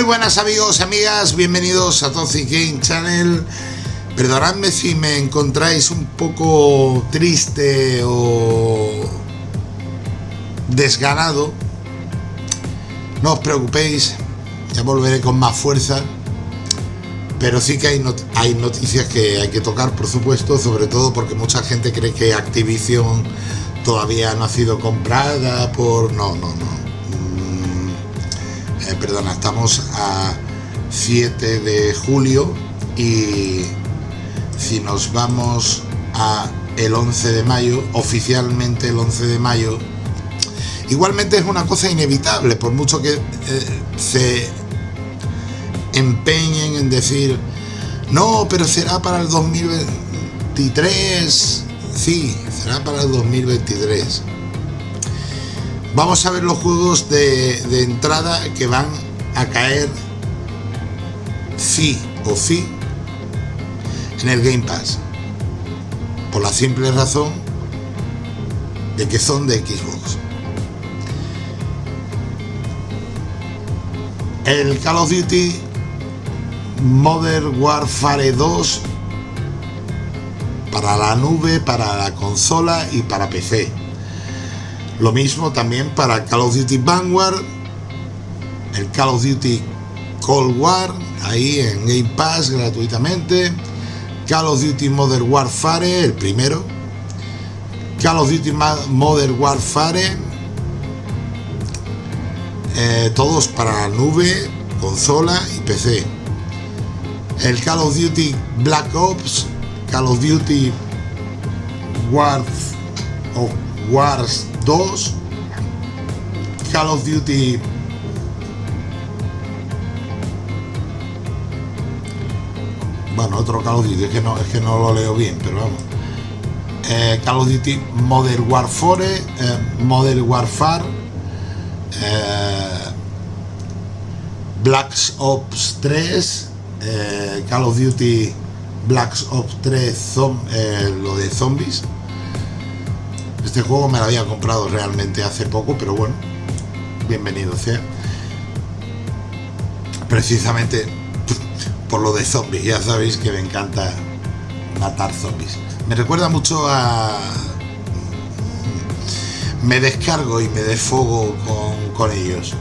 Muy buenas amigos amigas, bienvenidos a Toxic Game Channel. Perdonadme si me encontráis un poco triste o desganado. No os preocupéis, ya volveré con más fuerza. Pero sí que hay, hay noticias que hay que tocar, por supuesto, sobre todo porque mucha gente cree que Activision todavía no ha sido comprada por... No, no, no eh, perdona, estamos a 7 de julio y si nos vamos a el 11 de mayo, oficialmente el 11 de mayo, igualmente es una cosa inevitable, por mucho que eh, se empeñen en decir, no, pero será para el 2023, sí, será para el 2023. Vamos a ver los juegos de, entrada que van a caer sí o sí en el Game Pass. Por la simple razón de que son de Xbox. El Call of Duty Modern Warfare 2 para la nube, para la consola y para PC. Lo mismo también para Call of Duty Vanguard, el Call of Duty Cold War, ahí en Game Pass gratuitamente. Call of Duty Modern Warfare, el primero. Call of Duty Modern Warfare, eh, todos para nube, consola y PC. El Call of Duty Black Ops, Call of Duty Wars, Wars 2 Call of Duty. Bueno otro Call of Duty es que no, es que no lo leo bien pero vamos. Eh, Call of Duty Modern Warfare eh, Modern Warfare eh, Black Ops 3 eh, Call of Duty Black Ops 3 lo de zombies este juego me lo había comprado realmente hace poco, pero bueno, bienvenido sea. Precisamente por lo de zombies, ya sabéis que me encanta matar zombies. Me recuerda mucho a... Me descargo y me desfogo con, con ellos.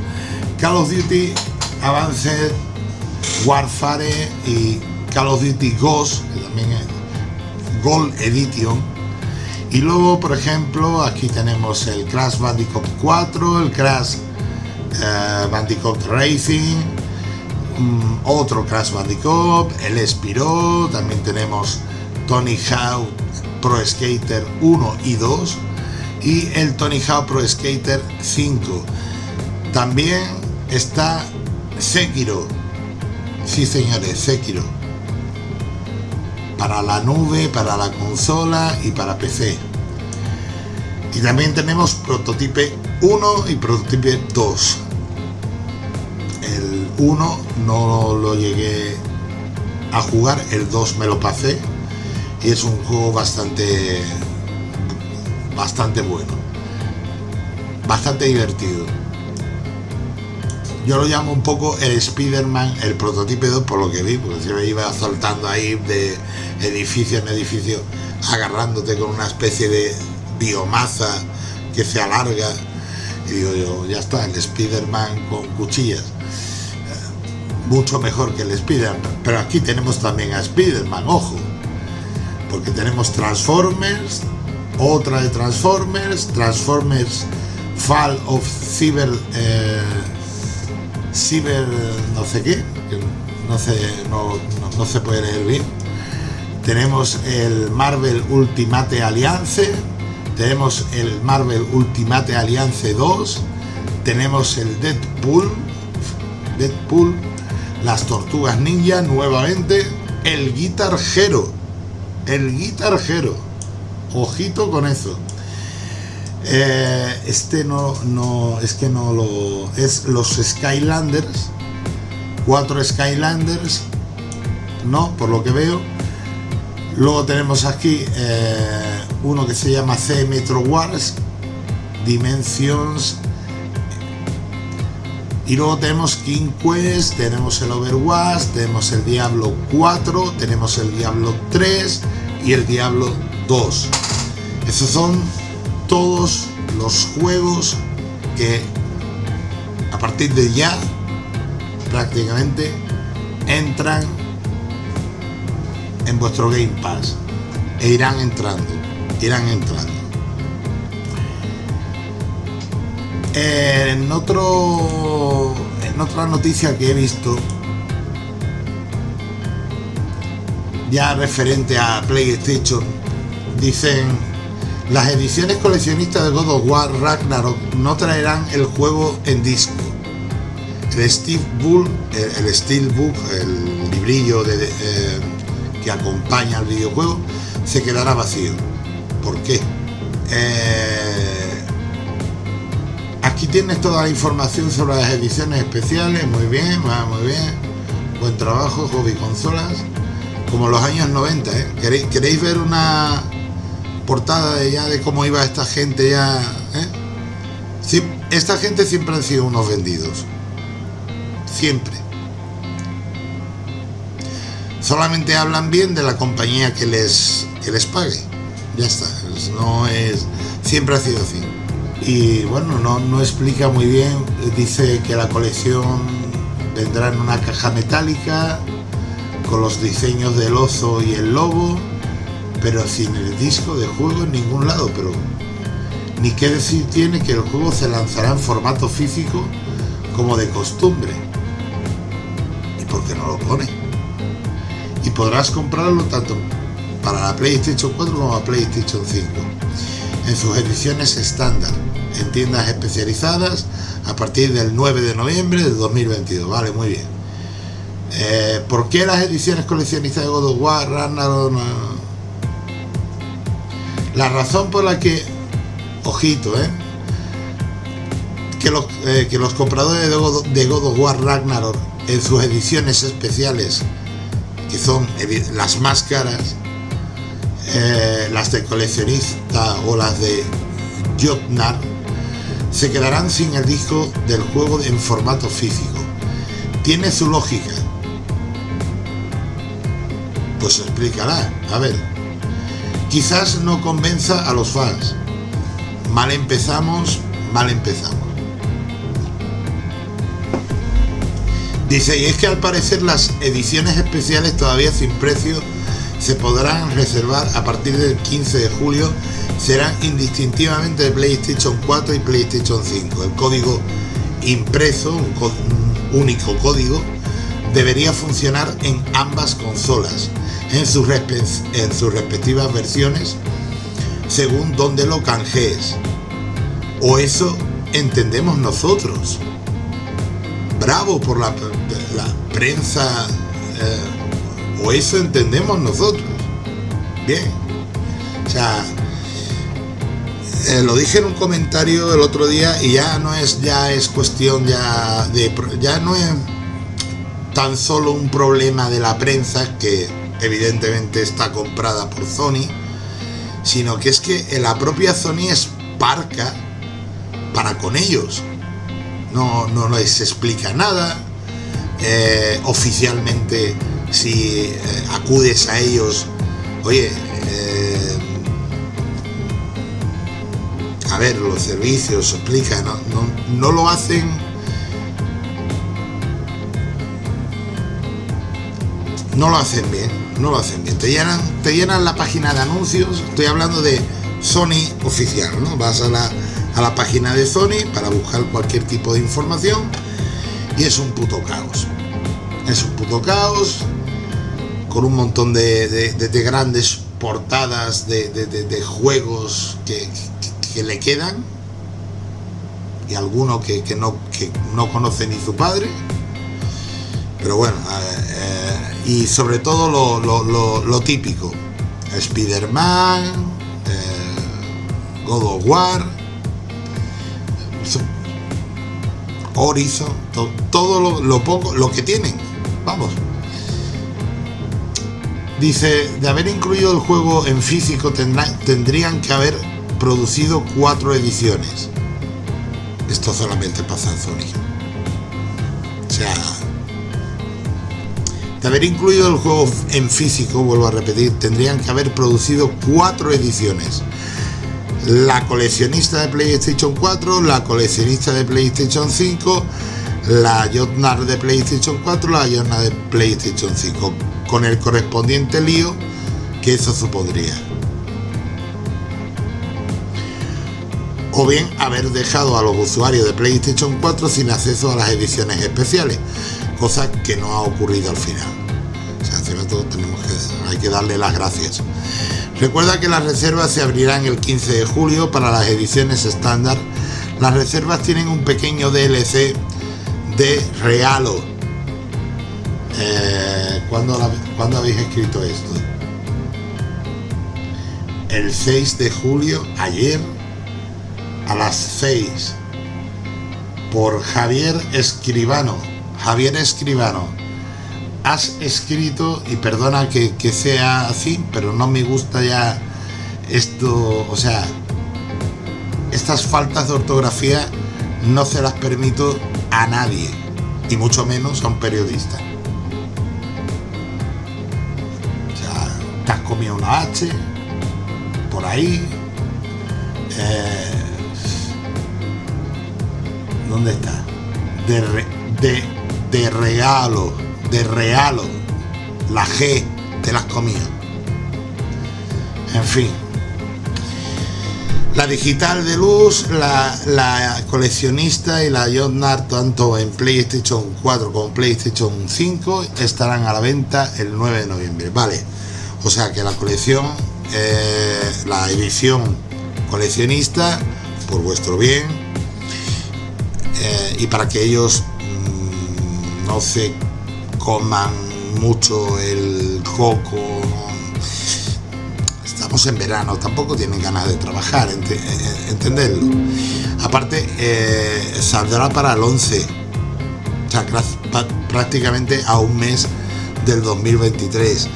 Call of Duty Avance Warfare y Call of Duty Ghost, que también es Gold Edition, y luego por ejemplo aquí tenemos el Crash Bandicoot 4 el Crash eh, Bandicoot Racing mm, otro Crash Bandicoot el Spiro también tenemos Tony Hawk Pro Skater 1 y 2 y el Tony Hawk Pro Skater 5 también está Sekiro. Sí señores Sekiro para la nube, para la consola y para PC. Y también tenemos Prototype 1 y Prototype 2. El 1 no lo llegué a jugar, el 2 me lo pasé y es un juego bastante bastante bueno bastante divertido yo lo llamo un poco el Spider-Man, el prototipo 2, por lo que vi, porque se me iba saltando ahí de edificio en edificio, agarrándote con una especie de biomasa que se alarga. Y digo yo, ya está, el Spider-Man con cuchillas. Eh, mucho mejor que el Spider-Man. Pero aquí tenemos también a Spider-Man, ojo. Porque tenemos Transformers, otra de Transformers, Transformers Fall of Cyber... Eh, Cyber no sé qué, no, sé, no, se puede leer bien. Tenemos el Marvel Ultimate Alliance, tenemos el Marvel Ultimate Alliance 2, tenemos el Deadpool, Deadpool, las Tortugas Ninja nuevamente, el Guitar Hero, el Guitar Hero, ojito con eso. Eh, este no, no, es que no lo... Es los Skylanders, cuatro Skylanders, no, por lo que veo. Luego tenemos aquí eh, uno que se llama C Metro Wars, Dimensions Y luego tenemos King Quest, tenemos el Overwatch, tenemos el Diablo 4, tenemos el Diablo 3 y el Diablo 2. Esos son todos los juegos que a partir de ya prácticamente entran en vuestro Game Pass e irán entrando, irán entrando. En otro en otra noticia que he visto ya referente a PlayStation dicen las ediciones coleccionistas de God of War Ragnarok no traerán el juego en disco el Steve Bull el, Steel Book el librillo eh, que acompaña al videojuego se quedará vacío ¿por qué? Eh, Aquí tienes toda la información sobre las ediciones especiales, muy bien, muy bien. Buen trabajo, hobby consolas. Como los años 90, ¿eh? ¿Queréis, ver una portada de ya de cómo iba esta gente ya? ¿eh? esta gente siempre han sido unos vendidos. Siempre. Solamente hablan bien de la compañía que les, que les pague. Ya está. No es. Siempre ha sido así y bueno, no, explica muy bien, dice que la colección vendrá en una caja metálica con los diseños del oso y el lobo, pero sin el disco de juego en ningún lado, pero ni qué decir tiene que el juego se lanzará en formato físico como de costumbre. ¿Y por qué no lo pone? Y podrás comprarlo tanto para la PlayStation 4 como la PlayStation 5 en sus ediciones estándar en tiendas especializadas a partir del 9 de noviembre de 2022. Vale, muy bien. Eh, ¿Por qué las ediciones coleccionistas de God of War, Ragnarok? La razón por la que, ojito, eh, que, los, eh, que los compradores de God, of War Ragnarok en sus ediciones especiales, que son las más caras, eh, las de coleccionista o las de Jotnar, se quedarán sin el disco del juego en formato físico. Tiene su lógica. Pues explicará. A ver. Quizás no convenza a los fans. Mal empezamos, mal empezamos. Dice, y es que al parecer las ediciones especiales todavía sin precio se podrán reservar a partir del 15 de julio serán indistintivamente de PlayStation 4 y PlayStation 5. El código impreso, un, único código, debería funcionar en ambas consolas, en sus, en respectivas versiones, según donde lo canjees. O eso entendemos nosotros. Bravo por la, prensa. Eh, o eso entendemos nosotros. Bien. O sea, eh, lo dije en un comentario el otro día y ya no es ya es cuestión ya de ya no es tan solo un problema de la prensa que evidentemente está comprada por Sony sino que es que la propia Sony es parca para con ellos. No, no les explica nada eh, oficialmente si eh, acudes a ellos oye a ver, los servicios, explica, no, no, lo hacen no lo hacen bien, no lo hacen bien. Te llenan, te llenan la página de anuncios, estoy hablando de Sony oficial, ¿no? Vas a la, a la página de Sony para buscar cualquier tipo de información y es un puto caos. Es un puto caos con un montón de, de, grandes portadas de, juegos que, que le quedan y alguno que, no, que no conoce ni su padre. Pero bueno, eh, y sobre todo lo, típico. Spider-Man, eh, God of War, Horizon, todo lo, poco, lo que tienen. Vamos. Dice, de haber incluido el juego en físico tendrían que haber producido cuatro ediciones. Esto solamente pasa en Sony. sea, de haber incluido el juego en físico, vuelvo a repetir, tendrían que haber producido cuatro ediciones. La coleccionista de PlayStation 4, la coleccionista de PlayStation 5, la Jotnar de PlayStation 4, la Jotnar de PlayStation 5, con el correspondiente lío que eso supondría. O bien haber dejado a los usuarios de PlayStation 4 sin acceso a las ediciones especiales, cosa que no ha ocurrido al final. O sea, todo tenemos que, hay que darle las gracias. Recuerda que las reservas se abrirán el 15 de julio para las ediciones estándar. Las reservas tienen un pequeño DLC de regalo. Eh, ¿cuándo, ¿Cuándo habéis escrito esto? El 6 de julio, ayer, a las 6, por Javier Escribano. Javier Escribano, has escrito, y perdona que, sea así, pero no me gusta ya esto, o sea, estas faltas de ortografía no se las permito a nadie, y mucho menos a un periodista. O sea, te has comido una H, por ahí. Eh, ¿Dónde está? De, de de regalo, de regalo. La G te las comía. En fin. La digital de luz, la, coleccionista y la Jotnar, tanto en PlayStation 4 como PlayStation 5, estarán a la venta el 9 de noviembre. Vale, o sea que la colección, eh, la edición coleccionista, por vuestro bien, eh, y para que ellos se coman mucho el coco. Estamos en verano, tampoco tienen ganas de trabajar, eh, entenderlo. Aparte, eh, saldrá para el 11, o sea, prácticamente a un mes del 2023.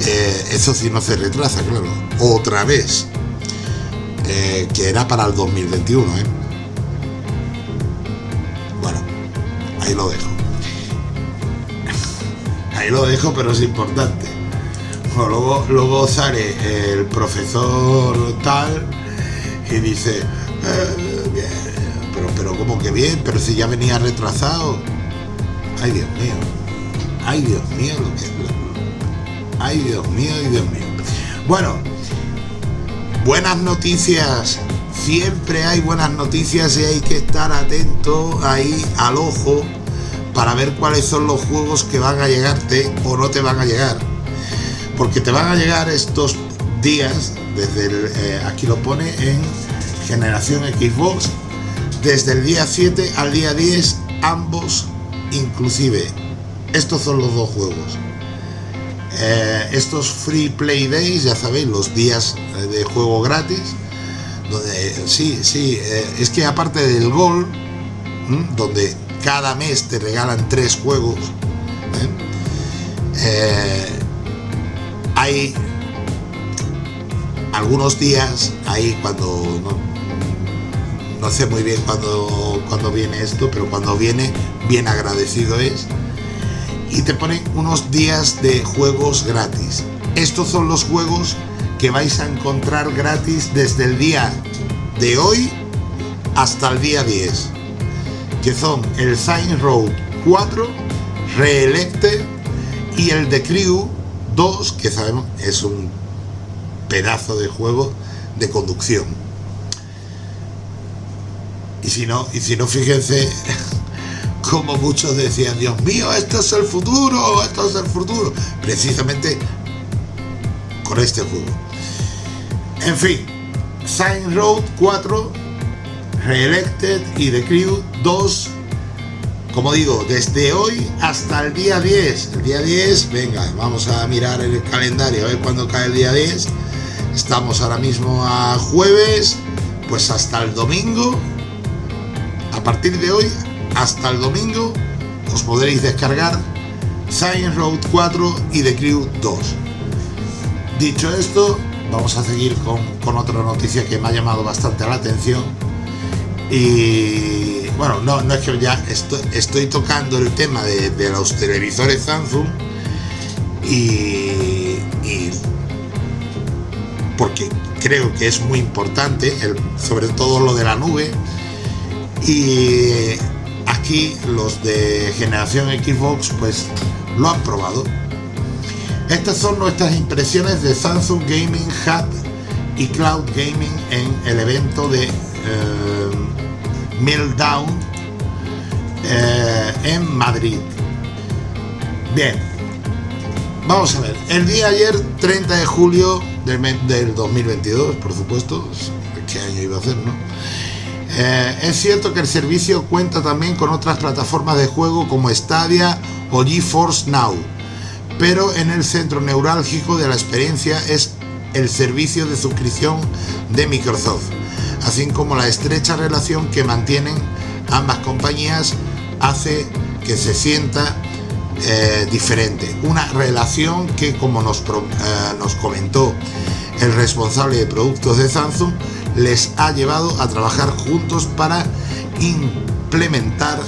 Eh, eso sí no se retrasa, claro. Otra vez. que era para el 2021, Bueno, ahí lo dejo ahí lo dejo, pero es importante. luego, luego sale el profesor tal y dice, eh, pero, pero como que bien, pero si ya venía retrasado. Ay, Dios mío. Ay, Dios mío, lo que Ay, Dios mío, ay, Dios mío. Bueno, buenas noticias. Siempre hay buenas noticias y hay que estar atento ahí al ojo para ver cuáles son los juegos que van a llegarte o no te van a llegar. Porque te van a llegar estos días, desde eh, aquí lo pone en generación Xbox, desde el día 7 al día 10, ambos inclusive. Estos son los dos juegos. Eh, estos Free Play Days, ya sabéis, los días eh, de juego gratis, donde sí, sí, es que aparte del gol, donde cada mes te regalan tres juegos. ¿eh? Eh, hay algunos días ahí cuando no, sé muy bien cuando, cuando viene esto, pero cuando viene, bien agradecido es. Y te ponen unos días de juegos gratis. Estos son los juegos que vais a encontrar gratis desde el día de hoy hasta el día 10 que son el Sign Road 4, Reelected y el The Crew 2, que sabemos es un pedazo de juego de conducción. Y si no, y si no fíjense como muchos decían, Dios mío, esto es el futuro, esto es el futuro. Precisamente con este juego. En fin, Sign Road 4 Reelected y The Crew 2 como digo, desde hoy hasta el día 10 el día 10, venga, vamos a mirar el calendario a ver cuándo cae el día 10 estamos ahora mismo a jueves pues hasta el domingo a partir de hoy hasta el domingo os podréis descargar Science Road 4 y The Crew 2 dicho esto vamos a seguir con, con otra noticia que me ha llamado bastante la atención y bueno, no, no es que ya estoy, estoy tocando el tema de, los televisores Samsung y, y, porque creo que es muy importante, el, sobre todo lo de la nube. Y aquí los de generación Xbox pues lo han probado. Estas son nuestras impresiones de Samsung Gaming Hub y Cloud Gaming en el evento de eh, Meltdown eh, en Madrid. Bien, vamos a ver. El día ayer, 30 de julio del, del 2022, por supuesto, ¿qué año iba a ser, no? Eh, es cierto que el servicio cuenta también con otras plataformas de juego como Stadia o GeForce Now, pero en el centro neurálgico de la experiencia es el servicio de suscripción de Microsoft, así como la estrecha relación que mantienen ambas compañías hace que se sienta eh, diferente. Una relación que, como nos, eh, nos comentó el responsable de productos de Samsung, les ha llevado a trabajar juntos para implementar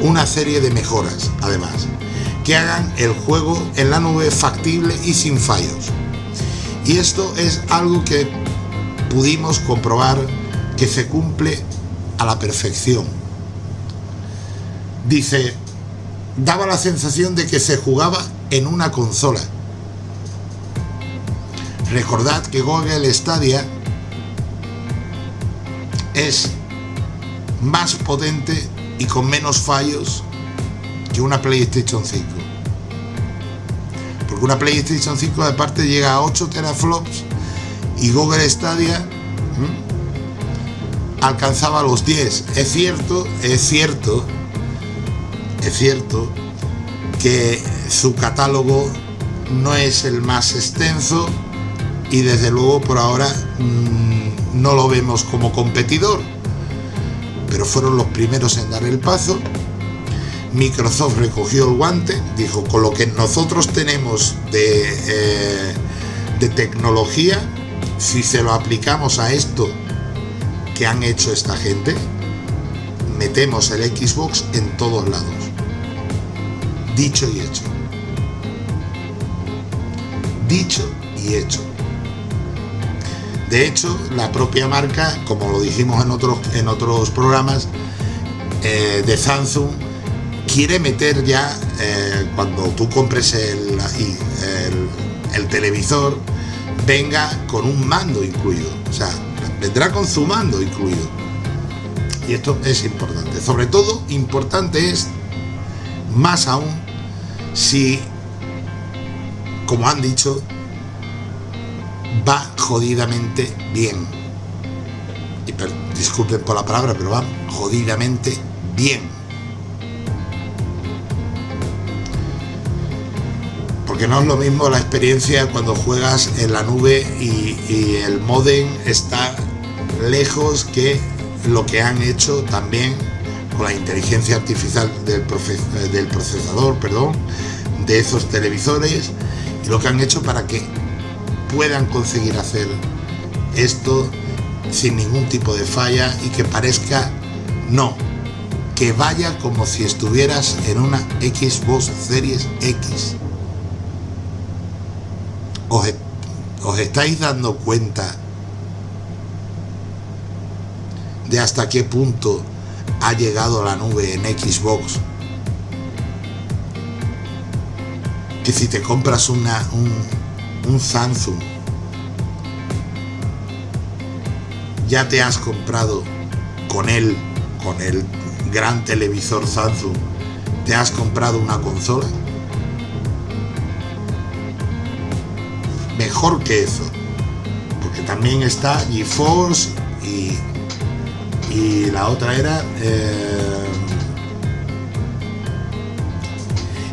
una serie de mejoras, además, que hagan el juego en la nube factible y sin fallos. Y esto es algo que pudimos comprobar que se cumple a la perfección. Dice, daba la sensación de que se jugaba en una consola. Recordad que Google Stadia es más potente y con menos fallos que una PlayStation 5 porque una PlayStation 5 aparte llega a 8 teraflops y Google Stadia alcanzaba los 10 es cierto, es cierto es cierto que su catálogo no es el más extenso y desde luego por ahora mmm, no lo vemos como competidor. Pero fueron los primeros en dar el paso. Microsoft recogió el guante, dijo, con lo que nosotros tenemos de, eh, de tecnología, si se lo aplicamos a esto que han hecho esta gente, metemos el Xbox en todos lados. Dicho y hecho. Dicho y hecho. De hecho, la propia marca, como lo dijimos en otros, en otros programas, eh, de Samsung, quiere meter ya, eh, cuando tú compres el, el, el, televisor, venga con un mando incluido. O sea, vendrá con su mando incluido. Y esto es importante. Sobre todo, importante es, más aún, si, como han dicho, va jodidamente bien. Y disculpen por la palabra, pero va jodidamente bien porque no es lo mismo la experiencia cuando juegas en la nube y, el modem está lejos que lo que han hecho también con la inteligencia artificial del, del, procesador, perdón, de esos televisores y lo que han hecho para que puedan conseguir hacer esto sin ningún tipo de falla y que parezca no, que vaya como si estuvieras en una Xbox Series X os, estáis dando cuenta de hasta qué punto ha llegado la nube en Xbox. Que si te compras una, un, un Samsung ya te has comprado con él con el gran televisor Samsung te has comprado una consola mejor que eso porque también está GeForce y, y la otra era eh,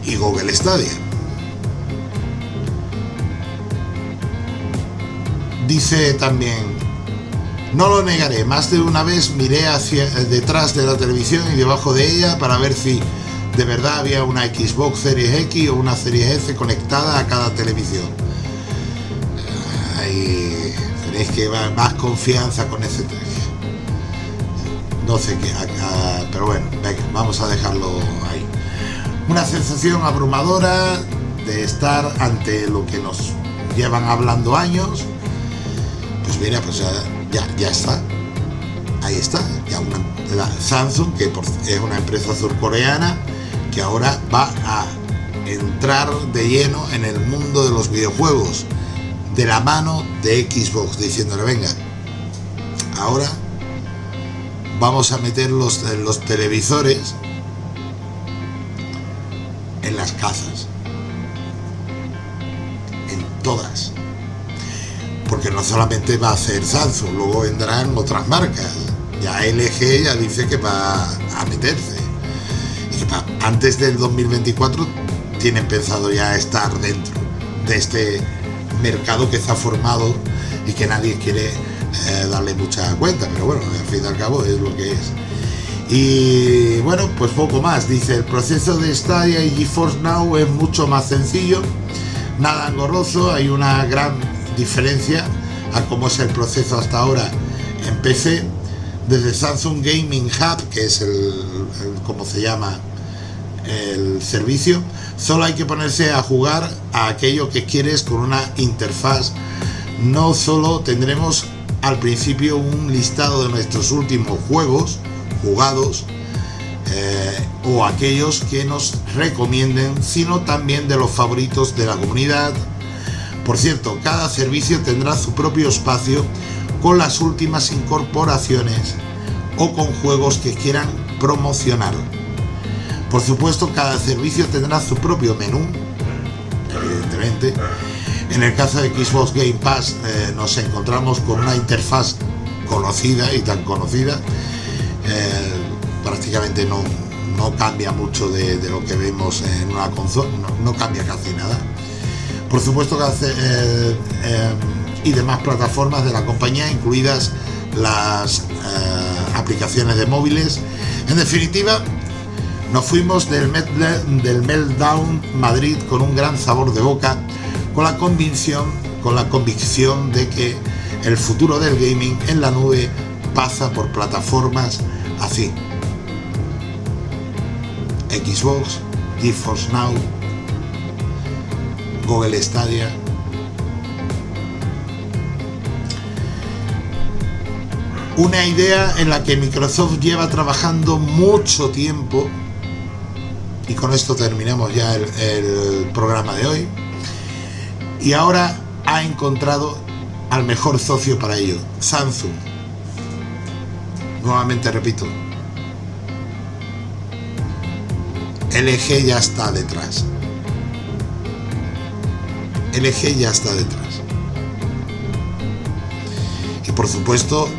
y Google Stadia. Dice también no lo negaré, más de una vez miré hacia detrás de la televisión y debajo de ella para ver si de verdad había una Xbox Series X o una Series S conectada a cada televisión tenéis que más confianza con ese no sé qué, pero bueno, venga, vamos a dejarlo ahí. Una sensación abrumadora de estar ante lo que nos llevan hablando años. Pues mira, pues ya, ya, está. Ahí está. Ya una, Samsung, que es una empresa surcoreana, que ahora va a entrar de lleno en el mundo de los videojuegos de la mano de Xbox, diciéndole, venga, ahora vamos a meter los, los televisores en las casas. En todas. Porque no solamente va a hacer Samsung, luego vendrán otras marcas. Ya LG ya dice que va a meterse. Antes del 2024 tienen pensado ya estar dentro de este mercado que ha formado y que nadie quiere eh, darle mucha cuenta, pero bueno, al fin y al cabo es lo que es. Y bueno, pues poco más. Dice, el proceso de Stadia y GeForce Now es mucho más sencillo, nada engorroso, hay una gran diferencia a cómo es el proceso hasta ahora en PC. Desde Samsung Gaming Hub, que es el, como se llama el servicio, solo hay que ponerse a jugar a aquello que quieres con una interfaz. No solo tendremos al principio un listado de nuestros últimos juegos jugados eh, o aquellos que nos recomienden, sino también de los favoritos de la comunidad. Por cierto, cada servicio tendrá su propio espacio con las últimas incorporaciones o con juegos que quieran promocionar. Por supuesto, cada servicio tendrá su propio menú, evidentemente. En el caso de Xbox Game Pass eh, nos encontramos con una interfaz conocida y tan conocida. Eh, prácticamente no, no, cambia mucho de, lo que vemos en una consola, no, cambia casi nada. Por supuesto que hace, eh, y demás plataformas de la compañía, incluidas las aplicaciones de móviles. En definitiva, nos fuimos del, Meltdown Madrid con un gran sabor de boca, con la convicción, con la convicción de que el futuro del gaming en la nube pasa por plataformas así. Xbox, GeForce Now, Google Stadia. Una idea en la que Microsoft lleva trabajando mucho tiempo y con esto terminamos ya el, programa de hoy. Y ahora ha encontrado al mejor socio para ello, Samsung. Nuevamente repito, LG ya está detrás. LG ya está detrás. Y por supuesto,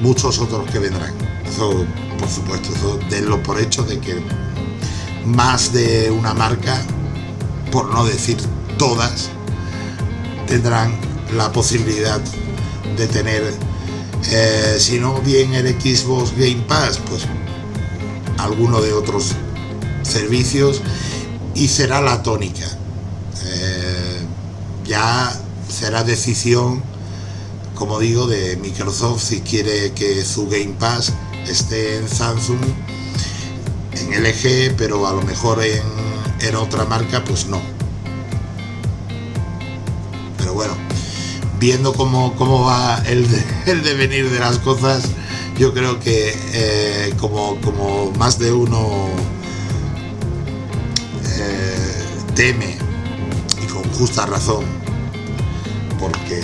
muchos otros que vendrán. Eso, por supuesto, eso denlo por hecho de que más de una marca, por no decir todas, tendrán la posibilidad de tener, eh, si no bien el Xbox Game Pass, pues alguno de otros servicios y será la tónica. Eh, ya será decisión, como digo, de Microsoft si quiere que su Game Pass esté en Samsung en LG, pero a lo mejor en, otra marca, pues no. Pero bueno, viendo cómo, cómo va el, el, devenir de las cosas, yo creo que eh, como, como más de uno eh, teme, y con justa razón, porque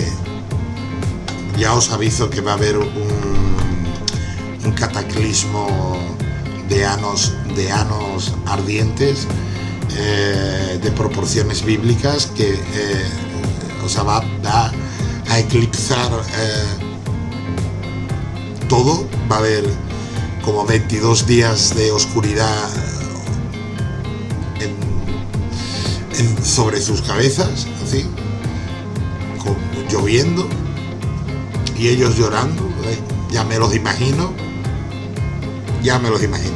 ya os aviso que va a haber un, un cataclismo de anos, ardientes eh, de proporciones bíblicas que eh, o sea, va, a eclipsar eh, todo, va a haber como 22 días de oscuridad sobre sus cabezas, así, lloviendo y ellos llorando, ya me los imagino, ya me los imagino.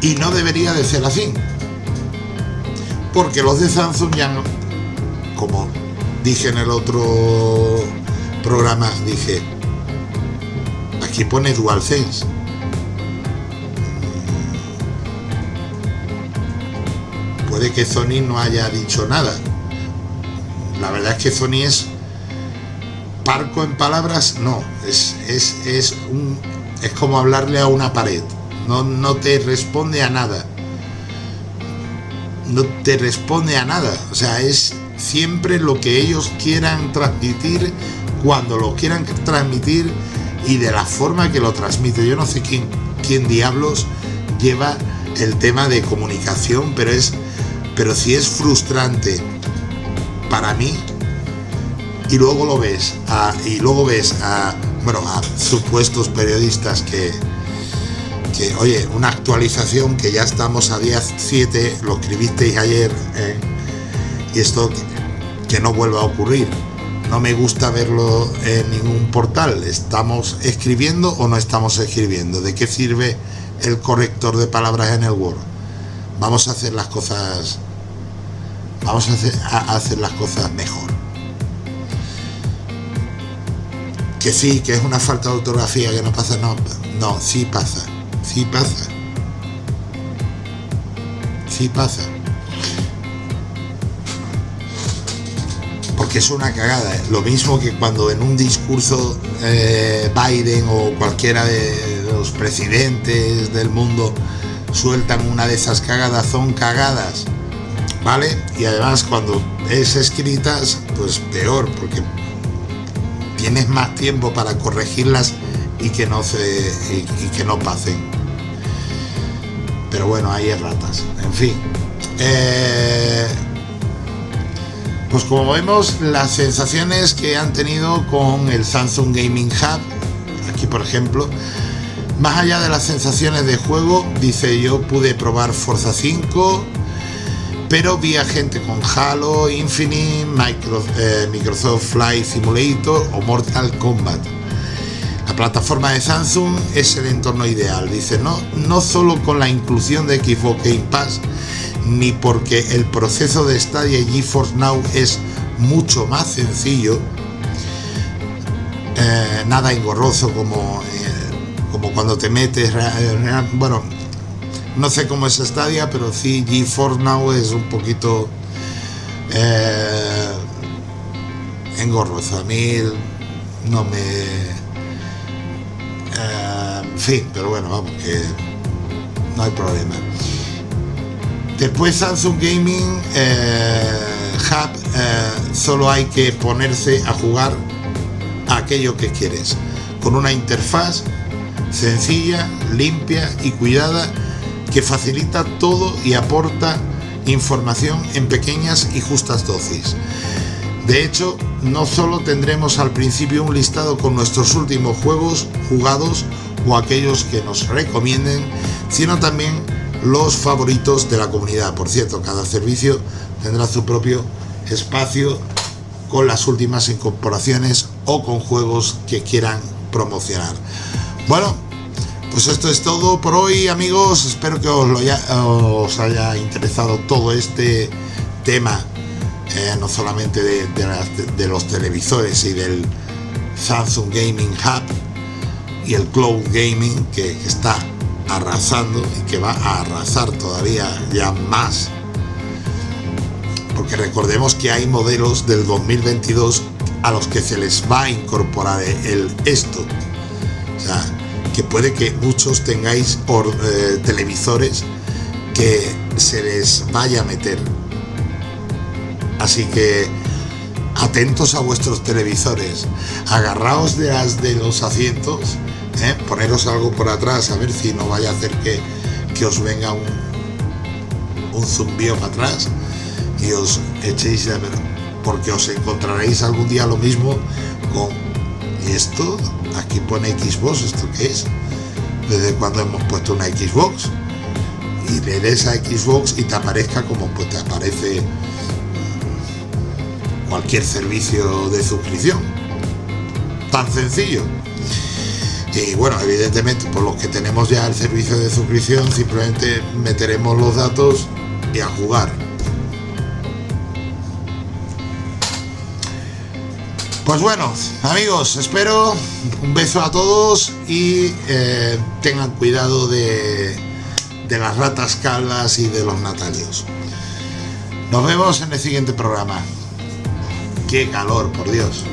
Y no debería de ser así. Porque los de Samsung ya no, como dije en el otro programa, dije, aquí pone DualSense. Puede que Sony no haya dicho nada. La verdad es que Sony es parco en palabras, no, es, es, es, un, es como hablarle a una pared, no, no te responde a nada. No te responde a nada, o sea, es siempre lo que ellos quieran transmitir cuando lo quieran transmitir y de la forma que lo transmite. Yo no sé quién, quién diablos lleva el tema de comunicación, pero es pero si es frustrante para mí y luego lo ves y luego ves a bueno a supuestos periodistas que que oye una actualización que ya estamos a día 7 lo escribisteis ayer ¿eh? y esto que no vuelva a ocurrir no me gusta verlo en ningún portal. ¿Estamos escribiendo o no estamos escribiendo? ¿De qué sirve el corrector de palabras en el Word? Vamos a hacer las cosas vamos a hacer, a hacer las cosas mejor. Que sí, que es una falta de ortografía, que no pasa, no, no, sí pasa, sí pasa. Sí pasa. que es una cagada. Lo mismo que cuando en un discurso eh, Biden o cualquiera de los presidentes del mundo sueltan una de esas cagadas, son cagadas, ¿vale? Y además cuando es escritas, pues peor, porque tienes más tiempo para corregirlas y que no se y, que no pasen. Pero bueno, hay ratas. En fin. Eh, pues como vemos, las sensaciones que han tenido con el Samsung Gaming Hub, aquí por ejemplo, más allá de las sensaciones de juego, dice yo pude probar Forza 5, pero vi a gente con Halo, Infinite, eh, Microsoft Flight Simulator o Mortal Kombat. La plataforma de Samsung es el entorno ideal, dice, no, no solo con la inclusión de Xbox Game Pass, ni porque el proceso de Stadia y GeForce Now es mucho más sencillo, eh, nada engorroso como, eh, como cuando te metes, bueno, no sé cómo es Stadia, pero sí GeForce Now es un poquito eh, engorroso. A mí no me... en fin, pero bueno, vamos, que no hay problema. Después Samsung Gaming eh, Hub eh, solo hay que ponerse a jugar aquello que quieres, con una interfaz sencilla, limpia y cuidada que facilita todo y aporta información en pequeñas y justas dosis. De hecho, no solo tendremos al principio un listado con nuestros últimos juegos jugados o aquellos que nos recomienden, sino también los favoritos de la comunidad. Por cierto, cada servicio tendrá su propio espacio con las últimas incorporaciones o con juegos que quieran promocionar. Bueno, pues esto es todo por hoy amigos, espero que os, haya interesado todo este tema, eh, no solamente de, los televisores y del Samsung Gaming Hub y el Cloud Gaming que está arrasando y que va a arrasar todavía ya más. Porque recordemos que hay modelos del 2022 a los que se les va a incorporar el esto. O sea que puede que muchos tengáis por, eh, televisores que se les vaya a meter. Así que atentos a vuestros televisores. Agarraos de las de los asientos ¿eh? poneros algo por atrás a ver si no vaya a hacer que, que os venga un, un zumbío para atrás y os echéis de ver porque os encontraréis algún día lo mismo con esto aquí pone Xbox esto qué es desde cuando hemos puesto una Xbox y le des a Xbox y te aparezca como pues te aparece cualquier servicio de suscripción. Tan sencillo. Y bueno evidentemente por los que tenemos ya el servicio de suscripción simplemente meteremos los datos y a jugar Pues bueno, amigos, espero un beso a todos y eh, tengan cuidado de, de las ratas calvas y de los natalios. Nos vemos en el siguiente programa. Qué calor, por Dios.